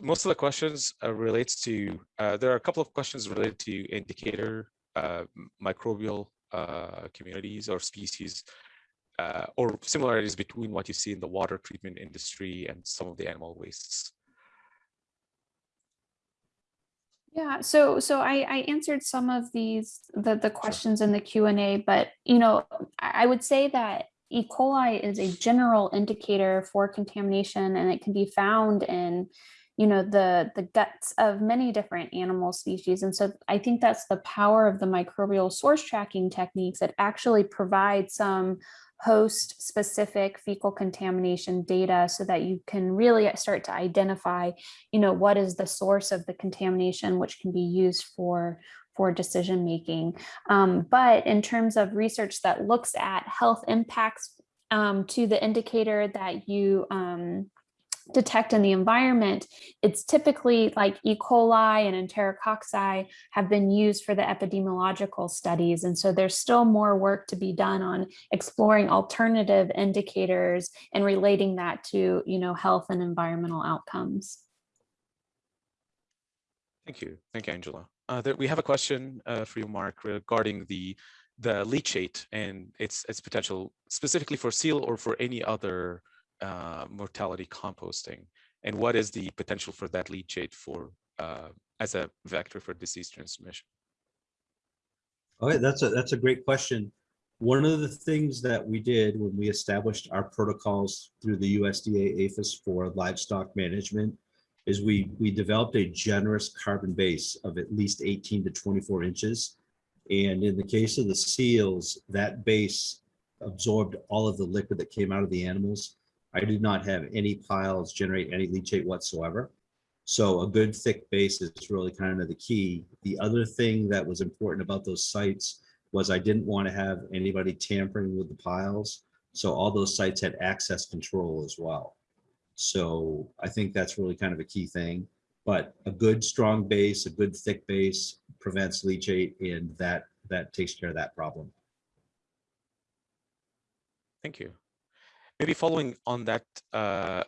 most of the questions uh, relates to, uh, there are a couple of questions related to indicator uh, microbial uh, communities or species uh, or similarities between what you see in the water treatment industry and some of the animal wastes. Yeah, so so I, I answered some of these the the questions in the Q and A, but you know I would say that E. coli is a general indicator for contamination, and it can be found in you know the the guts of many different animal species. And so i think that's the power of the microbial source tracking techniques. That actually provide some host specific fecal contamination data so that you can really start to identify you know what is the source of the contamination which can be used for for decision making um, but in terms of research that looks at health impacts um, to the indicator that you um, detect in the environment, it's typically like E. coli and enterococci have been used for the epidemiological studies. And so there's still more work to be done on exploring alternative indicators and relating that to, you know, health and environmental outcomes. Thank you. Thank you, Angela. Uh, there, we have a question uh, for you, Mark, regarding the the leachate and its its potential specifically for seal or for any other uh, mortality composting? And what is the potential for that leachate for uh, as a vector for disease transmission? Okay, that's a that's a great question. One of the things that we did when we established our protocols through the USDA APHIS for livestock management is we we developed a generous carbon base of at least 18 to 24 inches. And in the case of the seals, that base absorbed all of the liquid that came out of the animals I did not have any piles generate any leachate whatsoever. So a good thick base is really kind of the key. The other thing that was important about those sites was I didn't want to have anybody tampering with the piles. So all those sites had access control as well. So I think that's really kind of a key thing. But a good strong base, a good thick base prevents leachate and that that takes care of that problem. Thank you. Maybe following on that uh,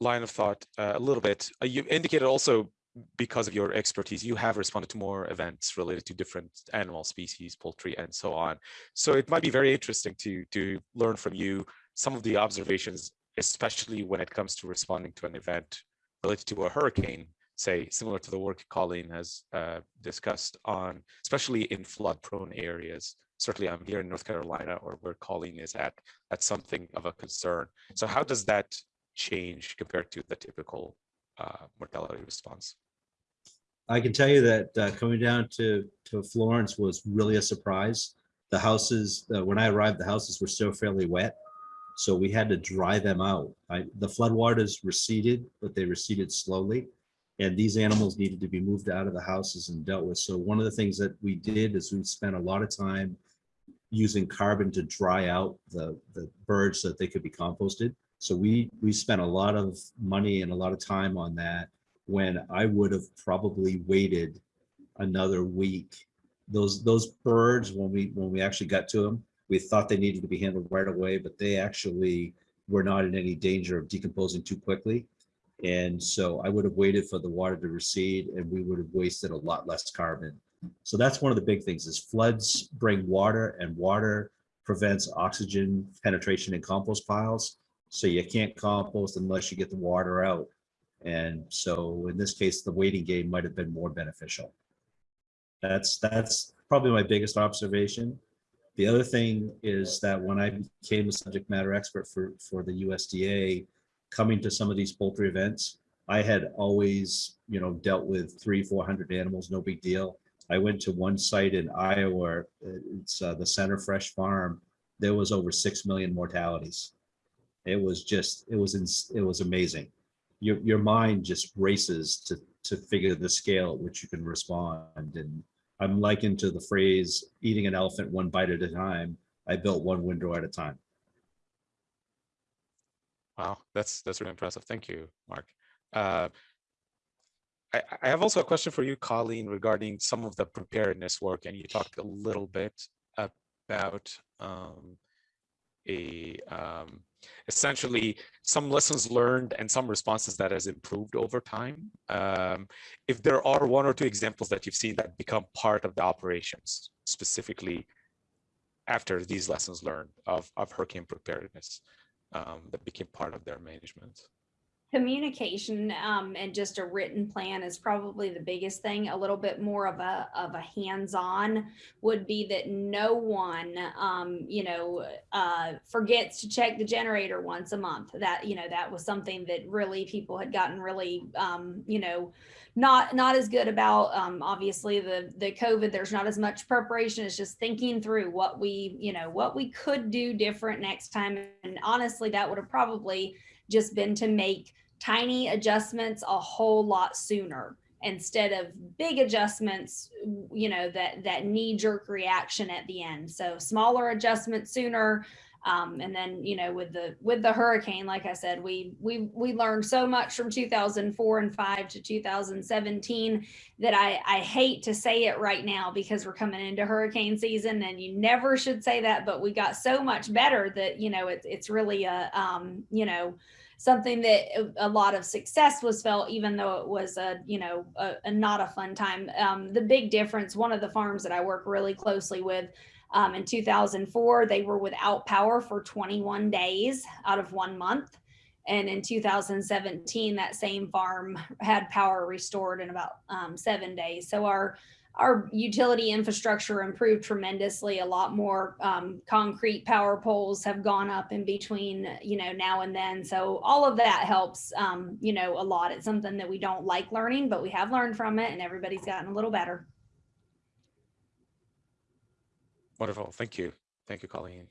line of thought uh, a little bit, uh, you indicated also because of your expertise, you have responded to more events related to different animal species, poultry, and so on. So it might be very interesting to, to learn from you some of the observations, especially when it comes to responding to an event related to a hurricane, say, similar to the work Colleen has uh, discussed on, especially in flood prone areas certainly I'm here in North Carolina or where Colleen is at, that's something of a concern. So how does that change compared to the typical uh, mortality response? I can tell you that uh, coming down to, to Florence was really a surprise. The houses, uh, when I arrived, the houses were still fairly wet. So we had to dry them out. I, the floodwaters receded, but they receded slowly. And these animals needed to be moved out of the houses and dealt with. So one of the things that we did is we spent a lot of time using carbon to dry out the, the birds so that they could be composted. So we, we spent a lot of money and a lot of time on that when I would have probably waited another week. Those, those birds, when we, when we actually got to them, we thought they needed to be handled right away, but they actually were not in any danger of decomposing too quickly. And so I would have waited for the water to recede and we would have wasted a lot less carbon so that's one of the big things is floods bring water and water prevents oxygen penetration in compost piles. So you can't compost unless you get the water out. And so in this case, the waiting game might have been more beneficial. That's that's probably my biggest observation. The other thing is that when I became a subject matter expert for, for the USDA, coming to some of these poultry events, I had always, you know, dealt with three, 400 animals, no big deal. I went to one site in Iowa, it's uh, the Center Fresh Farm. There was over 6 million mortalities. It was just, it was, in, it was amazing. Your, your mind just races to, to figure the scale at which you can respond. And I'm likened to the phrase, eating an elephant one bite at a time. I built one windrow at a time. Wow, that's that's really impressive. Thank you, Mark. Uh, I, have also a question for you, Colleen, regarding some of the preparedness work, and you talked a little bit about um, a um, essentially some lessons learned and some responses that has improved over time. Um, if there are one or two examples that you've seen that become part of the operations, specifically after these lessons learned of, of hurricane preparedness um, that became part of their management. Communication um, and just a written plan is probably the biggest thing. A little bit more of a of a hands-on would be that no one, um, you know, uh, forgets to check the generator once a month. That you know that was something that really people had gotten really, um, you know, not not as good about. Um, obviously, the the COVID, there's not as much preparation. It's just thinking through what we, you know, what we could do different next time. And honestly, that would have probably just been to make tiny adjustments a whole lot sooner instead of big adjustments you know that that knee jerk reaction at the end. So smaller adjustments sooner um, and then you know with the with the hurricane like i said we we we learned so much from 2004 and 5 to 2017 that i i hate to say it right now because we're coming into hurricane season and you never should say that but we got so much better that you know it's it's really a um you know something that a lot of success was felt, even though it was a, you know, a, a not a fun time. Um, the big difference, one of the farms that I work really closely with um, in 2004, they were without power for 21 days out of one month. And in 2017, that same farm had power restored in about um, seven days. So our our utility infrastructure improved tremendously. A lot more um, concrete power poles have gone up in between, you know, now and then. So all of that helps, um, you know, a lot. It's something that we don't like learning, but we have learned from it, and everybody's gotten a little better. Wonderful. Thank you. Thank you, Colleen.